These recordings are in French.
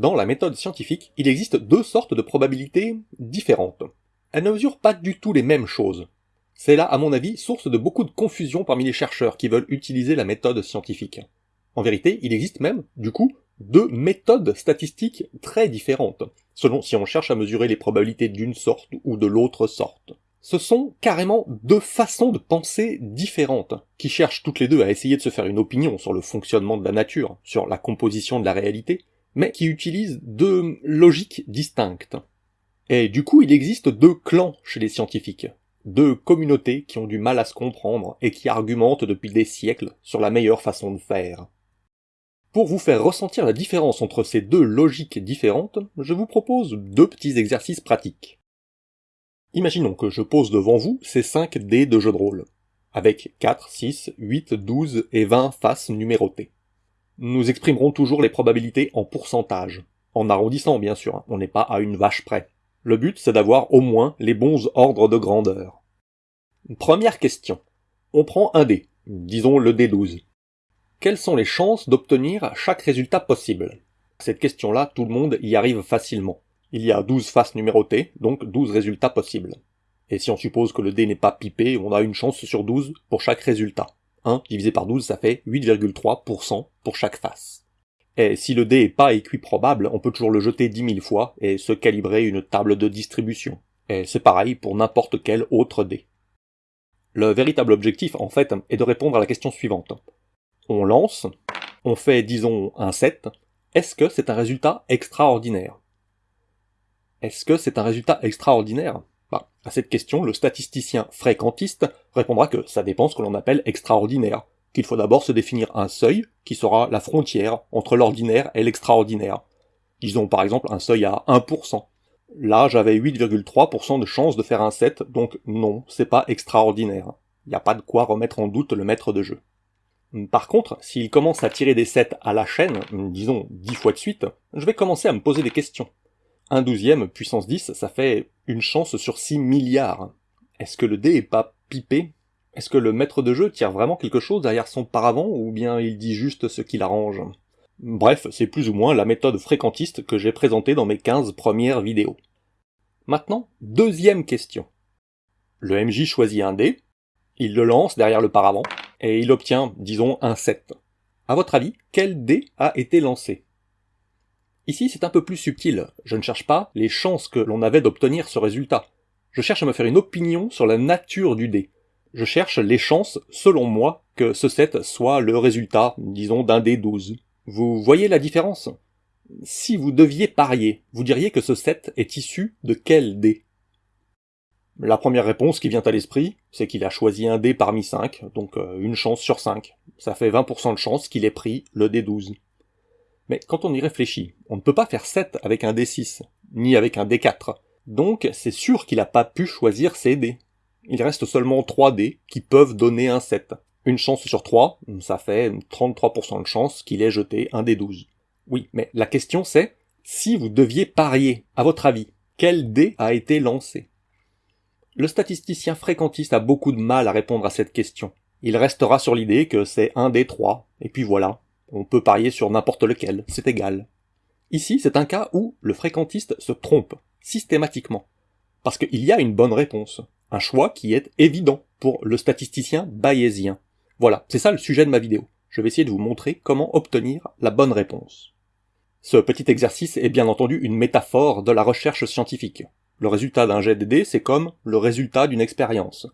Dans la méthode scientifique, il existe deux sortes de probabilités différentes. Elles ne mesurent pas du tout les mêmes choses. C'est là, à mon avis, source de beaucoup de confusion parmi les chercheurs qui veulent utiliser la méthode scientifique. En vérité, il existe même, du coup, deux méthodes statistiques très différentes, selon si on cherche à mesurer les probabilités d'une sorte ou de l'autre sorte. Ce sont carrément deux façons de penser différentes, qui cherchent toutes les deux à essayer de se faire une opinion sur le fonctionnement de la nature, sur la composition de la réalité, mais qui utilisent deux logiques distinctes. Et du coup, il existe deux clans chez les scientifiques, deux communautés qui ont du mal à se comprendre et qui argumentent depuis des siècles sur la meilleure façon de faire. Pour vous faire ressentir la différence entre ces deux logiques différentes, je vous propose deux petits exercices pratiques. Imaginons que je pose devant vous ces 5 dés de jeu de rôle, avec 4, 6, 8, 12 et 20 faces numérotées. Nous exprimerons toujours les probabilités en pourcentage, en arrondissant bien sûr, hein. on n'est pas à une vache près. Le but c'est d'avoir au moins les bons ordres de grandeur. Première question. On prend un dé, disons le dé 12 quelles sont les chances d'obtenir chaque résultat possible? Cette question-là, tout le monde y arrive facilement. Il y a 12 faces numérotées, donc 12 résultats possibles. Et si on suppose que le dé n'est pas pipé, on a une chance sur 12 pour chaque résultat. 1 divisé par 12, ça fait 8,3% pour chaque face. Et si le dé est pas équiprobable, on peut toujours le jeter 10 000 fois et se calibrer une table de distribution. Et c'est pareil pour n'importe quel autre dé. Le véritable objectif, en fait, est de répondre à la question suivante on lance, on fait disons un 7, est-ce que c'est un résultat extraordinaire? Est-ce que c'est un résultat extraordinaire? Bah, À cette question, le statisticien fréquentiste répondra que ça dépend ce que l'on appelle extraordinaire, qu'il faut d'abord se définir un seuil qui sera la frontière entre l'ordinaire et l'extraordinaire. Disons par exemple un seuil à 1%. Là, j'avais 8,3% de chance de faire un 7, donc non, c'est pas extraordinaire. Il n'y a pas de quoi remettre en doute le maître de jeu. Par contre, s'il commence à tirer des 7 à la chaîne, disons 10 fois de suite, je vais commencer à me poser des questions. Un douzième puissance 10, ça fait une chance sur 6 milliards. Est-ce que le dé est pas pipé? Est-ce que le maître de jeu tire vraiment quelque chose derrière son paravent, ou bien il dit juste ce qu'il arrange Bref, c'est plus ou moins la méthode fréquentiste que j'ai présentée dans mes 15 premières vidéos. Maintenant, deuxième question. Le MJ choisit un dé, il le lance derrière le paravent, et il obtient, disons, un 7. À votre avis, quel dé a été lancé? Ici, c'est un peu plus subtil. Je ne cherche pas les chances que l'on avait d'obtenir ce résultat. Je cherche à me faire une opinion sur la nature du dé. Je cherche les chances, selon moi, que ce 7 soit le résultat, disons, d'un dé 12. Vous voyez la différence? Si vous deviez parier, vous diriez que ce 7 est issu de quel dé? La première réponse qui vient à l'esprit, c'est qu'il a choisi un dé parmi 5, donc euh, une chance sur 5. Ça fait 20% de chance qu'il ait pris le dé 12. Mais quand on y réfléchit, on ne peut pas faire 7 avec un dé 6, ni avec un dé 4. Donc c'est sûr qu'il n'a pas pu choisir ses dés. Il reste seulement 3 dés qui peuvent donner un 7. Une chance sur 3, ça fait 33% de chance qu'il ait jeté un dé 12. Oui, mais la question c'est, si vous deviez parier, à votre avis, quel dé a été lancé? Le statisticien fréquentiste a beaucoup de mal à répondre à cette question. Il restera sur l'idée que c'est un des trois, et puis voilà, on peut parier sur n'importe lequel, c'est égal. Ici, c'est un cas où le fréquentiste se trompe, systématiquement. Parce qu'il y a une bonne réponse, un choix qui est évident pour le statisticien bayésien. Voilà, c'est ça le sujet de ma vidéo. Je vais essayer de vous montrer comment obtenir la bonne réponse. Ce petit exercice est bien entendu une métaphore de la recherche scientifique. Le résultat d'un jet de dés, c'est comme le résultat d'une expérience.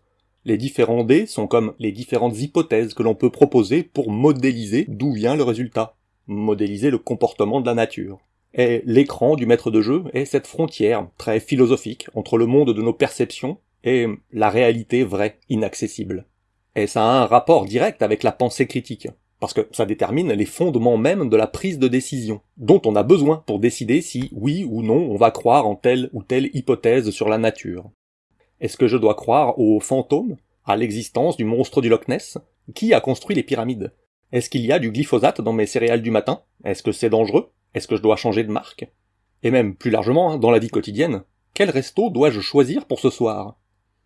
Les différents dés sont comme les différentes hypothèses que l'on peut proposer pour modéliser d'où vient le résultat, modéliser le comportement de la nature. Et l'écran du maître de jeu est cette frontière très philosophique entre le monde de nos perceptions et la réalité vraie, inaccessible. Et ça a un rapport direct avec la pensée critique parce que ça détermine les fondements même de la prise de décision, dont on a besoin pour décider si oui ou non on va croire en telle ou telle hypothèse sur la nature. Est-ce que je dois croire aux fantômes, à l'existence du monstre du Loch Ness Qui a construit les pyramides. Est-ce qu'il y a du glyphosate dans mes céréales du matin? Est-ce que c'est dangereux? Est-ce que je dois changer de marque? Et même plus largement, hein, dans la vie quotidienne, quel resto dois-je choisir pour ce soir?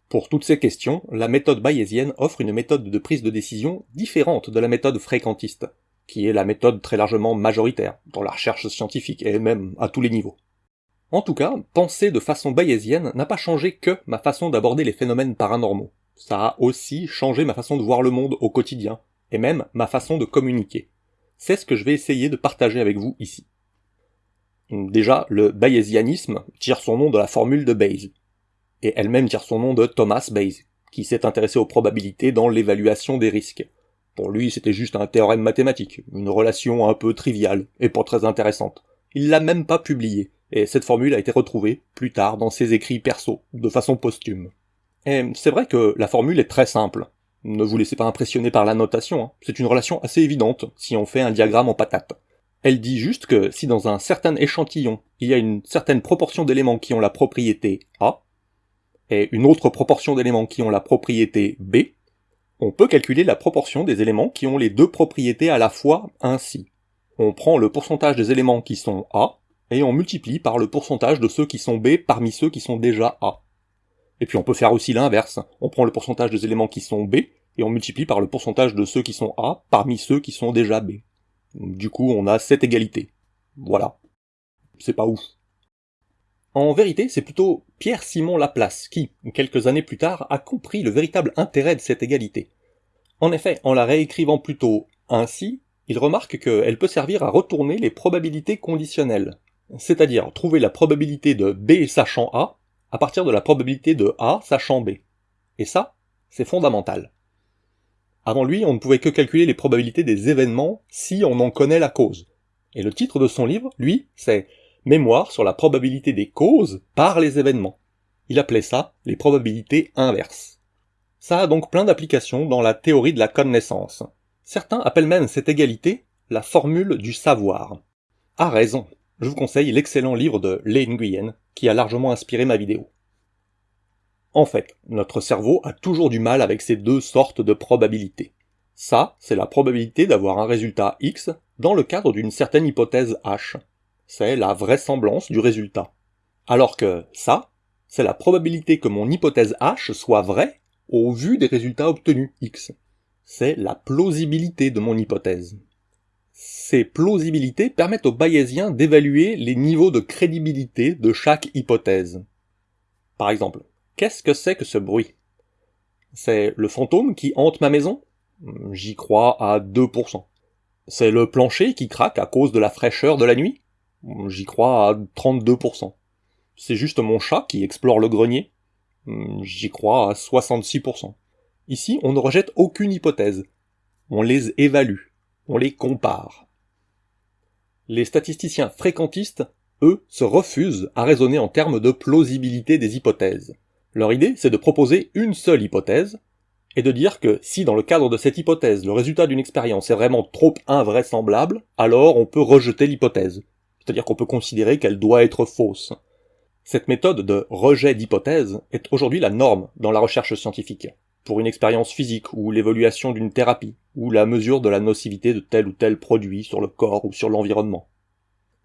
Pour toutes ces questions, la méthode bayésienne offre une méthode de prise de décision différente de la méthode fréquentiste, qui est la méthode très largement majoritaire dans la recherche scientifique, et même à tous les niveaux. En tout cas, penser de façon bayésienne n'a pas changé que ma façon d'aborder les phénomènes paranormaux. Ça a aussi changé ma façon de voir le monde au quotidien, et même ma façon de communiquer. C'est ce que je vais essayer de partager avec vous ici. Déjà, le bayésianisme tire son nom de la formule de Bayes, et elle-même tire son nom de Thomas Bayes, qui s'est intéressé aux probabilités dans l'évaluation des risques. Pour lui, c'était juste un théorème mathématique, une relation un peu triviale, et pas très intéressante. Il l'a même pas publié, et cette formule a été retrouvée, plus tard, dans ses écrits perso, de façon posthume. Et c'est vrai que la formule est très simple. Ne vous laissez pas impressionner par la notation, hein. c'est une relation assez évidente, si on fait un diagramme en patate. Elle dit juste que si dans un certain échantillon, il y a une certaine proportion d'éléments qui ont la propriété A, et une autre proportion d'éléments qui ont la propriété B, on peut calculer la proportion des éléments qui ont les deux propriétés à la fois ainsi. On prend le pourcentage des éléments qui sont A, et on multiplie par le pourcentage de ceux qui sont B parmi ceux qui sont déjà A. Et puis on peut faire aussi l'inverse. On prend le pourcentage des éléments qui sont B, et on multiplie par le pourcentage de ceux qui sont A parmi ceux qui sont déjà B. Du coup, on a cette égalité. Voilà. C'est pas ouf. En vérité, c'est plutôt Pierre-Simon Laplace qui, quelques années plus tard, a compris le véritable intérêt de cette égalité. En effet, en la réécrivant plutôt ainsi, il remarque qu'elle peut servir à retourner les probabilités conditionnelles, c'est-à-dire trouver la probabilité de B sachant A à partir de la probabilité de A sachant B. Et ça, c'est fondamental. Avant lui, on ne pouvait que calculer les probabilités des événements si on en connaît la cause. Et le titre de son livre, lui, c'est mémoire sur la probabilité des causes par les événements. Il appelait ça les probabilités inverses. Ça a donc plein d'applications dans la théorie de la connaissance. Certains appellent même cette égalité la formule du savoir. À raison. Je vous conseille l'excellent livre de Lê Nguyen, qui a largement inspiré ma vidéo. En fait, notre cerveau a toujours du mal avec ces deux sortes de probabilités. Ça, c'est la probabilité d'avoir un résultat X dans le cadre d'une certaine hypothèse H c'est la vraisemblance du résultat. Alors que ça, c'est la probabilité que mon hypothèse H soit vraie au vu des résultats obtenus X. C'est la plausibilité de mon hypothèse. Ces plausibilités permettent aux bayésiens d'évaluer les niveaux de crédibilité de chaque hypothèse. Par exemple, qu'est-ce que c'est que ce bruit? C'est le fantôme qui hante ma maison? J'y crois à 2%. C'est le plancher qui craque à cause de la fraîcheur de la nuit? J'y crois à 32%. C'est juste mon chat qui explore le grenier? J'y crois à 66%. Ici, on ne rejette aucune hypothèse. On les évalue. On les compare. Les statisticiens fréquentistes, eux, se refusent à raisonner en termes de plausibilité des hypothèses. Leur idée, c'est de proposer une seule hypothèse, et de dire que si dans le cadre de cette hypothèse le résultat d'une expérience est vraiment trop invraisemblable, alors on peut rejeter l'hypothèse c'est-à-dire qu'on peut considérer qu'elle doit être fausse. Cette méthode de rejet d'hypothèse est aujourd'hui la norme dans la recherche scientifique, pour une expérience physique ou l'évaluation d'une thérapie, ou la mesure de la nocivité de tel ou tel produit sur le corps ou sur l'environnement.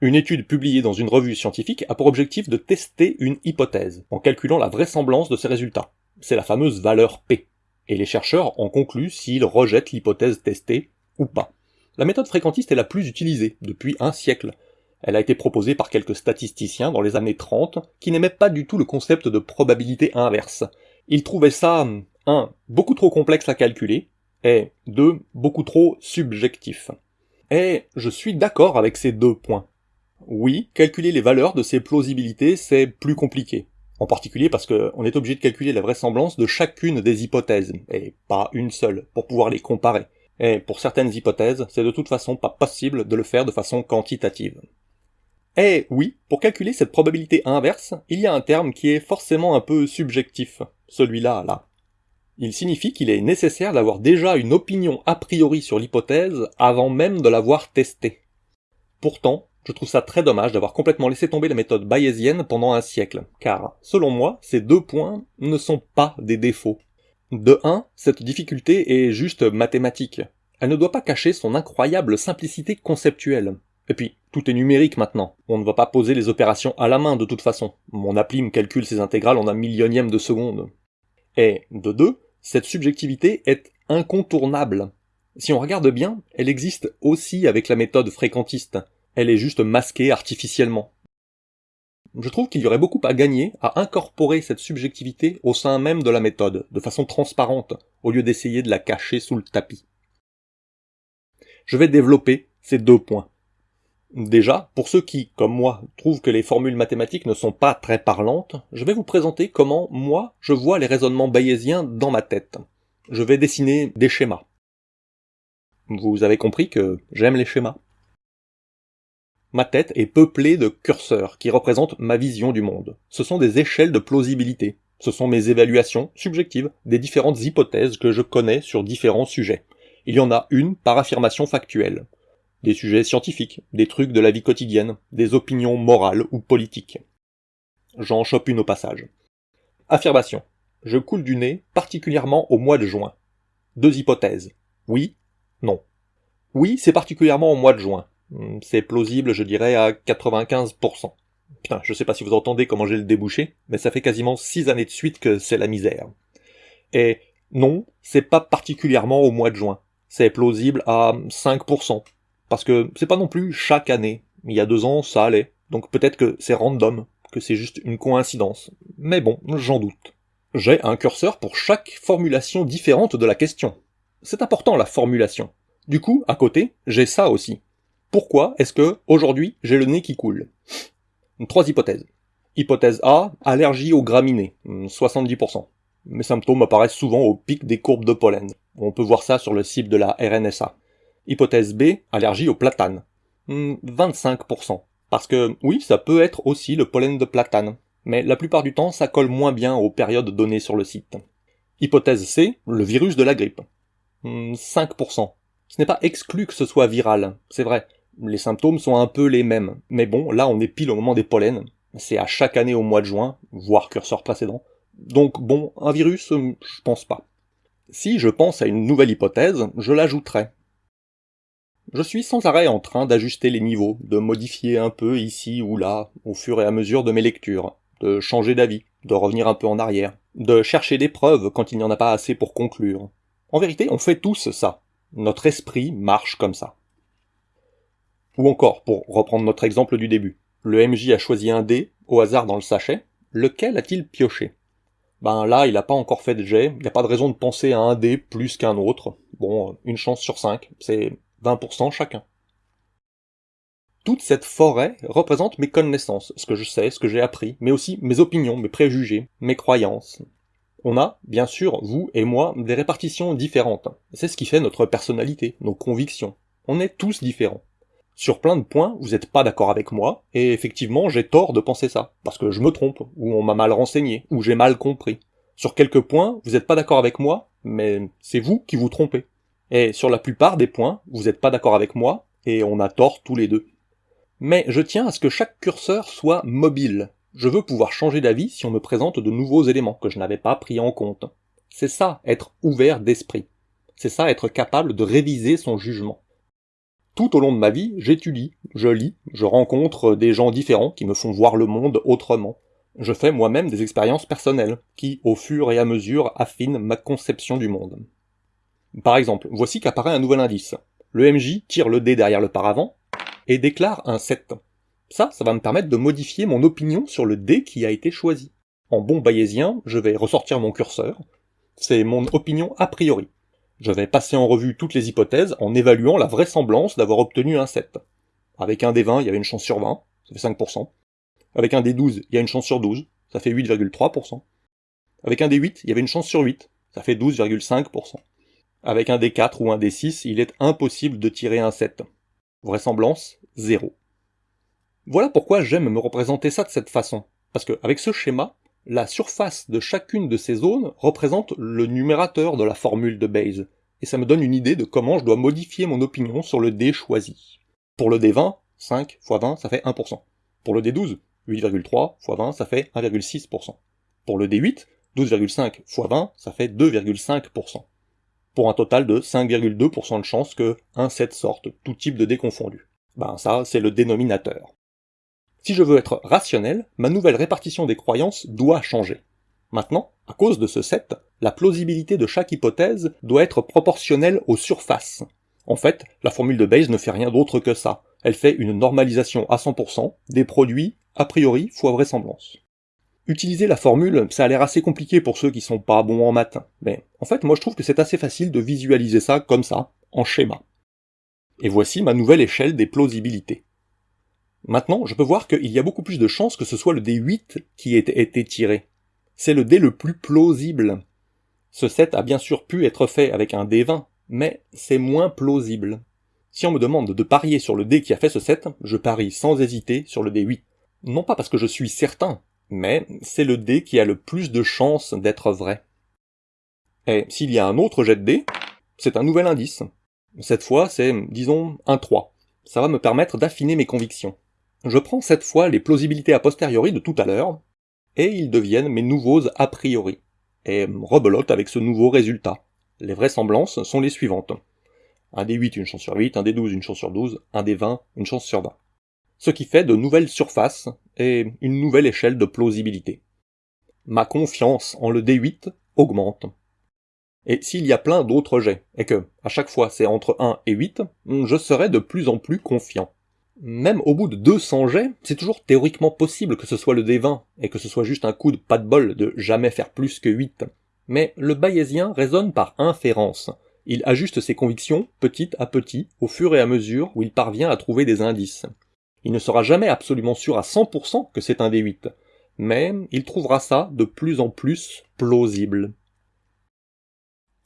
Une étude publiée dans une revue scientifique a pour objectif de tester une hypothèse, en calculant la vraisemblance de ses résultats. C'est la fameuse valeur P. Et les chercheurs en concluent s'ils rejettent l'hypothèse testée ou pas. La méthode fréquentiste est la plus utilisée depuis un siècle, elle a été proposée par quelques statisticiens dans les années 30 qui n'aimaient pas du tout le concept de probabilité inverse. Ils trouvaient ça, 1. beaucoup trop complexe à calculer, et 2. beaucoup trop subjectif. Et je suis d'accord avec ces deux points. Oui, calculer les valeurs de ces plausibilités, c'est plus compliqué. En particulier parce qu'on est obligé de calculer la vraisemblance de chacune des hypothèses, et pas une seule, pour pouvoir les comparer. Et pour certaines hypothèses, c'est de toute façon pas possible de le faire de façon quantitative. Eh oui, pour calculer cette probabilité inverse, il y a un terme qui est forcément un peu subjectif, celui-là, là. Il signifie qu'il est nécessaire d'avoir déjà une opinion a priori sur l'hypothèse avant même de l'avoir testée. Pourtant, je trouve ça très dommage d'avoir complètement laissé tomber la méthode bayésienne pendant un siècle, car, selon moi, ces deux points ne sont pas des défauts. De un, cette difficulté est juste mathématique. Elle ne doit pas cacher son incroyable simplicité conceptuelle. Et puis, tout est numérique maintenant. On ne va pas poser les opérations à la main de toute façon. Mon appli me calcule ses intégrales en un millionième de seconde. Et, de deux, cette subjectivité est incontournable. Si on regarde bien, elle existe aussi avec la méthode fréquentiste. Elle est juste masquée artificiellement. Je trouve qu'il y aurait beaucoup à gagner à incorporer cette subjectivité au sein même de la méthode, de façon transparente, au lieu d'essayer de la cacher sous le tapis. Je vais développer ces deux points. Déjà, pour ceux qui, comme moi, trouvent que les formules mathématiques ne sont pas très parlantes, je vais vous présenter comment, moi, je vois les raisonnements bayésiens dans ma tête. Je vais dessiner des schémas. Vous avez compris que j'aime les schémas. Ma tête est peuplée de curseurs qui représentent ma vision du monde. Ce sont des échelles de plausibilité. Ce sont mes évaluations subjectives des différentes hypothèses que je connais sur différents sujets. Il y en a une par affirmation factuelle. Des sujets scientifiques, des trucs de la vie quotidienne, des opinions morales ou politiques. J'en chope une au passage. Affirmation. Je coule du nez, particulièrement au mois de juin. Deux hypothèses. Oui, non. Oui, c'est particulièrement au mois de juin. Hmm, c'est plausible, je dirais, à 95%. Putain, je sais pas si vous entendez comment j'ai le débouché, mais ça fait quasiment 6 années de suite que c'est la misère. Et non, c'est pas particulièrement au mois de juin. C'est plausible à 5%. Parce que c'est pas non plus chaque année. Il y a deux ans, ça allait. Donc peut-être que c'est random, que c'est juste une coïncidence. Mais bon, j'en doute. J'ai un curseur pour chaque formulation différente de la question. C'est important la formulation. Du coup, à côté, j'ai ça aussi. Pourquoi est-ce que, aujourd'hui, j'ai le nez qui coule? Trois hypothèses. Hypothèse A, allergie aux graminées, 70%. Mes symptômes apparaissent souvent au pic des courbes de pollen. On peut voir ça sur le site de la RNSA. Hypothèse B, allergie au platane. 25%. Parce que, oui, ça peut être aussi le pollen de platane. Mais la plupart du temps, ça colle moins bien aux périodes données sur le site. Hypothèse C, le virus de la grippe. 5%. Ce n'est pas exclu que ce soit viral, c'est vrai. Les symptômes sont un peu les mêmes. Mais bon, là on est pile au moment des pollens. C'est à chaque année au mois de juin, voire curseur précédent. Donc bon, un virus, euh, je pense pas. Si je pense à une nouvelle hypothèse, je l'ajouterai. Je suis sans arrêt en train d'ajuster les niveaux, de modifier un peu ici ou là, au fur et à mesure de mes lectures, de changer d'avis, de revenir un peu en arrière, de chercher des preuves quand il n'y en a pas assez pour conclure. En vérité, on fait tous ça. Notre esprit marche comme ça. Ou encore, pour reprendre notre exemple du début, le MJ a choisi un dé, au hasard dans le sachet, lequel a-t-il pioché? Ben là, il n'a pas encore fait de jet, il n'y a pas de raison de penser à un dé plus qu'un autre. Bon, une chance sur cinq, c'est 20% chacun. Toute cette forêt représente mes connaissances, ce que je sais, ce que j'ai appris, mais aussi mes opinions, mes préjugés, mes croyances. On a, bien sûr, vous et moi, des répartitions différentes. C'est ce qui fait notre personnalité, nos convictions. On est tous différents. Sur plein de points, vous n'êtes pas d'accord avec moi, et effectivement, j'ai tort de penser ça, parce que je me trompe, ou on m'a mal renseigné, ou j'ai mal compris. Sur quelques points, vous n'êtes pas d'accord avec moi, mais c'est vous qui vous trompez. Et sur la plupart des points, vous n'êtes pas d'accord avec moi, et on a tort tous les deux. Mais je tiens à ce que chaque curseur soit mobile. Je veux pouvoir changer d'avis si on me présente de nouveaux éléments que je n'avais pas pris en compte. C'est ça, être ouvert d'esprit. C'est ça, être capable de réviser son jugement. Tout au long de ma vie, j'étudie, je lis, je rencontre des gens différents qui me font voir le monde autrement. Je fais moi-même des expériences personnelles, qui, au fur et à mesure, affinent ma conception du monde. Par exemple, voici qu'apparaît un nouvel indice. Le MJ tire le dé derrière le paravent, et déclare un 7. Ça, ça va me permettre de modifier mon opinion sur le dé qui a été choisi. En bon bayésien, je vais ressortir mon curseur. C'est mon opinion a priori. Je vais passer en revue toutes les hypothèses en évaluant la vraisemblance d'avoir obtenu un 7. Avec un D20, il y avait une chance sur 20, ça fait 5%. Avec un D12, il y a une chance sur 12, ça fait 8,3%. Avec un D8, il y avait une chance sur 8, ça fait 12,5%. Avec un D4 ou un D6, il est impossible de tirer un 7. Vraisemblance, 0. Voilà pourquoi j'aime me représenter ça de cette façon. Parce qu'avec ce schéma, la surface de chacune de ces zones représente le numérateur de la formule de Bayes, et ça me donne une idée de comment je dois modifier mon opinion sur le dé choisi. Pour le D20, 5 x 20, ça fait 1%. Pour le D12, 8,3 x 20, ça fait 1,6%. Pour le D8, 12,5 x 20, ça fait 2,5%. Pour un total de 5,2% de chance que un 7 sorte, tout type de dé confondu. Ben ça, c'est le dénominateur. Si je veux être rationnel, ma nouvelle répartition des croyances doit changer. Maintenant, à cause de ce 7, La plausibilité de chaque hypothèse doit être proportionnelle aux surfaces. En fait, la formule de Bayes ne fait rien d'autre que ça. Elle fait une normalisation à 100% des produits a priori fois vraisemblance. Utiliser la formule, ça a l'air assez compliqué pour ceux qui sont pas bons en maths, mais en fait moi je trouve que c'est assez facile de visualiser ça comme ça, en schéma. Et voici ma nouvelle échelle des plausibilités. Maintenant, je peux voir qu'il y a beaucoup plus de chances que ce soit le D8 qui ait été tiré. C'est le dé le plus plausible. Ce set a bien sûr pu être fait avec un D20, mais c'est moins plausible. Si on me demande de parier sur le dé qui a fait ce set, je parie sans hésiter sur le D8. Non pas parce que je suis certain, mais c'est le dé qui a le plus de chances d'être vrai. Et s'il y a un autre jet de dé, c'est un nouvel indice. Cette fois, c'est, disons, un 3. Ça va me permettre d'affiner mes convictions. Je prends cette fois les plausibilités a posteriori de tout à l'heure, et ils deviennent mes nouveaux a priori, et rebelote avec ce nouveau résultat. Les vraisemblances sont les suivantes. Un des 8, une chance sur 8, un des 12, une chance sur 12, un des 20, une chance sur 20. Ce qui fait de nouvelles surfaces et une nouvelle échelle de plausibilité. Ma confiance en le D8 augmente. Et s'il y a plein d'autres jets, et que, à chaque fois c'est entre 1 et 8, je serai de plus en plus confiant. Même au bout de 200 jets, c'est toujours théoriquement possible que ce soit le D20, et que ce soit juste un coup de pas de bol de jamais faire plus que 8. Mais le bayésien raisonne par inférence. Il ajuste ses convictions petit à petit, au fur et à mesure où il parvient à trouver des indices. Il ne sera jamais absolument sûr à 100% que c'est un D8, mais il trouvera ça de plus en plus plausible.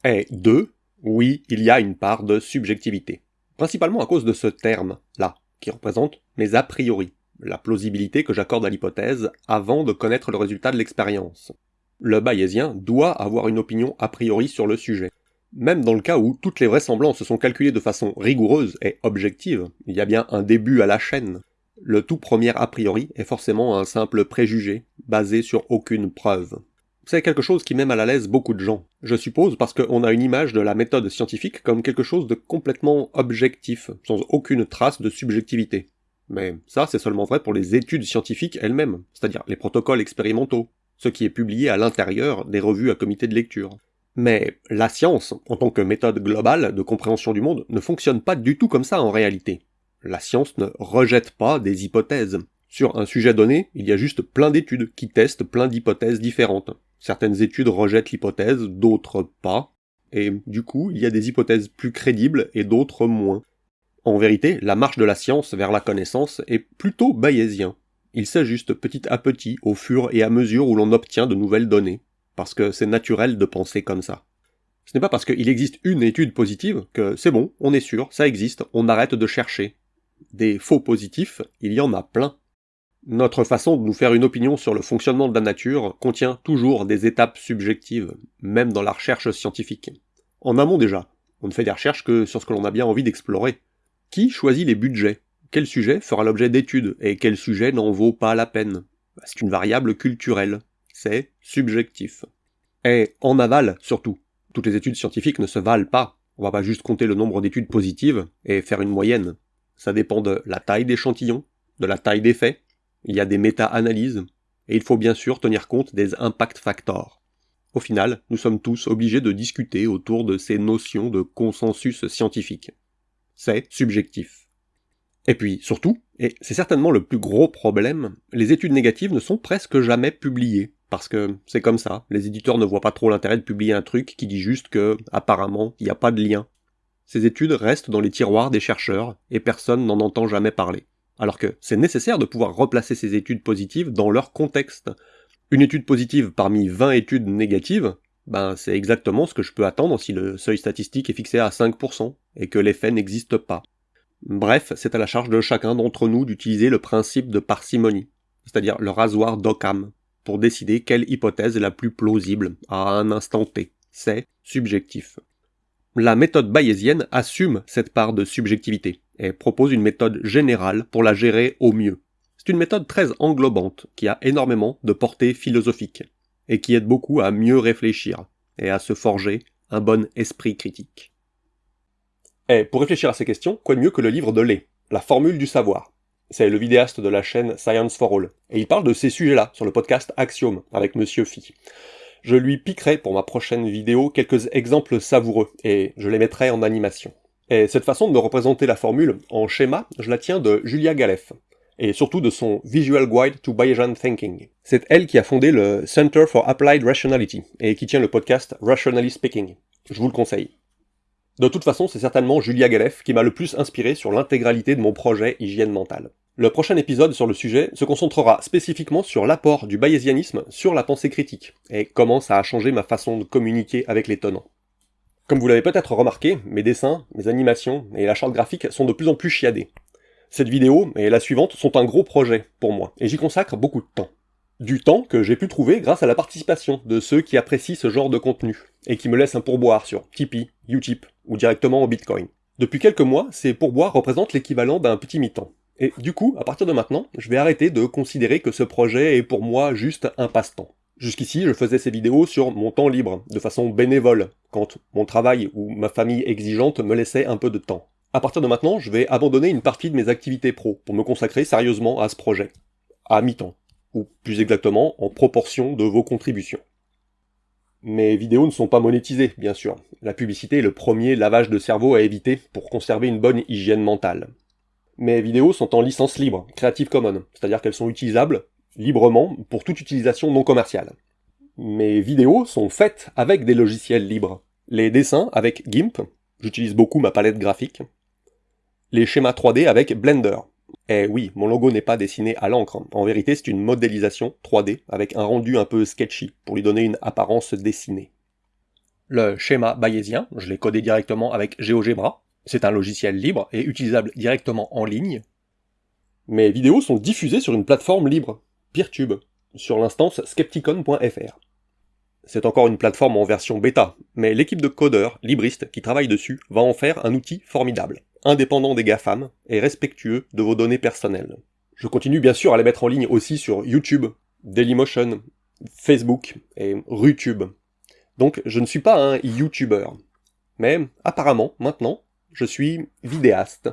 Et 2. Oui, il y a une part de subjectivité. Principalement à cause de ce terme-là, qui représente mes a priori, la plausibilité que j'accorde à l'hypothèse avant de connaître le résultat de l'expérience. Le bayésien doit avoir une opinion a priori sur le sujet. Même dans le cas où toutes les vraisemblances sont calculées de façon rigoureuse et objective, il y a bien un début à la chaîne. Le tout premier a priori est forcément un simple préjugé, basé sur aucune preuve. C'est quelque chose qui met mal à l'aise beaucoup de gens. Je suppose parce qu'on a une image de la méthode scientifique comme quelque chose de complètement objectif, sans aucune trace de subjectivité. Mais ça, c'est seulement vrai pour les études scientifiques elles-mêmes, c'est-à-dire les protocoles expérimentaux, ce qui est publié à l'intérieur des revues à comité de lecture. Mais la science, en tant que méthode globale de compréhension du monde, ne fonctionne pas du tout comme ça en réalité. La science ne rejette pas des hypothèses. Sur un sujet donné, il y a juste plein d'études qui testent plein d'hypothèses différentes. Certaines études rejettent l'hypothèse, d'autres pas, et du coup, il y a des hypothèses plus crédibles et d'autres moins. En vérité, la marche de la science vers la connaissance est plutôt bayésien. Il s'ajuste petit à petit au fur et à mesure où l'on obtient de nouvelles données, parce que c'est naturel de penser comme ça. Ce n'est pas parce qu'il existe une étude positive que c'est bon, on est sûr, ça existe, on arrête de chercher. Des faux positifs, il y en a plein. Notre façon de nous faire une opinion sur le fonctionnement de la nature contient toujours des étapes subjectives, même dans la recherche scientifique. En amont déjà, on ne fait des recherches que sur ce que l'on a bien envie d'explorer. Qui choisit les budgets? Quel sujet fera l'objet d'études et quel sujet n'en vaut pas la peine? Bah, C'est une variable culturelle. C'est subjectif. Et en aval surtout. Toutes les études scientifiques ne se valent pas. On va pas juste compter le nombre d'études positives et faire une moyenne. Ça dépend de la taille d'échantillon, de la taille des faits, il y a des méta-analyses, et il faut bien sûr tenir compte des impact factors. Au final, nous sommes tous obligés de discuter autour de ces notions de consensus scientifique. C'est subjectif. Et puis, surtout, et c'est certainement le plus gros problème, les études négatives ne sont presque jamais publiées. Parce que c'est comme ça, les éditeurs ne voient pas trop l'intérêt de publier un truc qui dit juste que, apparemment, il n'y a pas de lien. Ces études restent dans les tiroirs des chercheurs, et personne n'en entend jamais parler alors que c'est nécessaire de pouvoir replacer ces études positives dans leur contexte. Une étude positive parmi 20 études négatives, ben c'est exactement ce que je peux attendre si le seuil statistique est fixé à 5%, et que l'effet n'existe pas. Bref, c'est à la charge de chacun d'entre nous d'utiliser le principe de parcimonie, c'est-à-dire le rasoir d'Occam, pour décider quelle hypothèse est la plus plausible à un instant T. C'est subjectif. La méthode bayésienne assume cette part de subjectivité et propose une méthode générale pour la gérer au mieux. C'est une méthode très englobante qui a énormément de portée philosophique et qui aide beaucoup à mieux réfléchir et à se forger un bon esprit critique. Et pour réfléchir à ces questions, quoi de mieux que le livre de Lé, La formule du savoir. C'est le vidéaste de la chaîne Science for All, et il parle de ces sujets-là sur le podcast Axiom avec Monsieur Phi. Je lui piquerai pour ma prochaine vidéo quelques exemples savoureux, et je les mettrai en animation. Et cette façon de me représenter la formule en schéma, je la tiens de Julia Galef, et surtout de son Visual Guide to Bayesian Thinking. C'est elle qui a fondé le Center for Applied Rationality, et qui tient le podcast Rationally Speaking. Je vous le conseille. De toute façon, c'est certainement Julia Galef qui m'a le plus inspiré sur l'intégralité de mon projet hygiène mentale. Le prochain épisode sur le sujet se concentrera spécifiquement sur l'apport du bayésianisme sur la pensée critique, et comment ça a changé ma façon de communiquer avec les tenants. Comme vous l'avez peut-être remarqué, mes dessins, mes animations et la charte graphique sont de plus en plus chiadés. Cette vidéo et la suivante sont un gros projet pour moi, et j'y consacre beaucoup de temps. Du temps que j'ai pu trouver grâce à la participation de ceux qui apprécient ce genre de contenu, et qui me laissent un pourboire sur Tipeee, Utip ou directement au Bitcoin. Depuis quelques mois, ces pourboires représentent l'équivalent d'un petit mi-temps. Et du coup, à partir de maintenant, je vais arrêter de considérer que ce projet est pour moi juste un passe-temps. Jusqu'ici, je faisais ces vidéos sur mon temps libre, de façon bénévole, quand mon travail ou ma famille exigeante me laissait un peu de temps. À partir de maintenant, je vais abandonner une partie de mes activités pro pour me consacrer sérieusement à ce projet. À mi-temps. Ou plus exactement, en proportion de vos contributions. Mes vidéos ne sont pas monétisées, bien sûr. La publicité est le premier lavage de cerveau à éviter pour conserver une bonne hygiène mentale. Mes vidéos sont en licence libre, Creative Commons, c'est-à-dire qu'elles sont utilisables librement pour toute utilisation non commerciale. Mes vidéos sont faites avec des logiciels libres. Les dessins avec GIMP, j'utilise beaucoup ma palette graphique. Les schémas 3D avec Blender. Et oui, mon logo n'est pas dessiné à l'encre, en vérité c'est une modélisation 3D avec un rendu un peu sketchy, pour lui donner une apparence dessinée. Le schéma bayésien, je l'ai codé directement avec GeoGebra, c'est un logiciel libre et utilisable directement en ligne. Mes vidéos sont diffusées sur une plateforme libre, Peertube, sur l'instance skepticon.fr. C'est encore une plateforme en version bêta, mais l'équipe de codeurs, libristes qui travaillent dessus va en faire un outil formidable, indépendant des GAFAM et respectueux de vos données personnelles. Je continue bien sûr à les mettre en ligne aussi sur YouTube, Dailymotion, Facebook et RuTube. Donc je ne suis pas un YouTuber. Mais apparemment, maintenant, je suis vidéaste.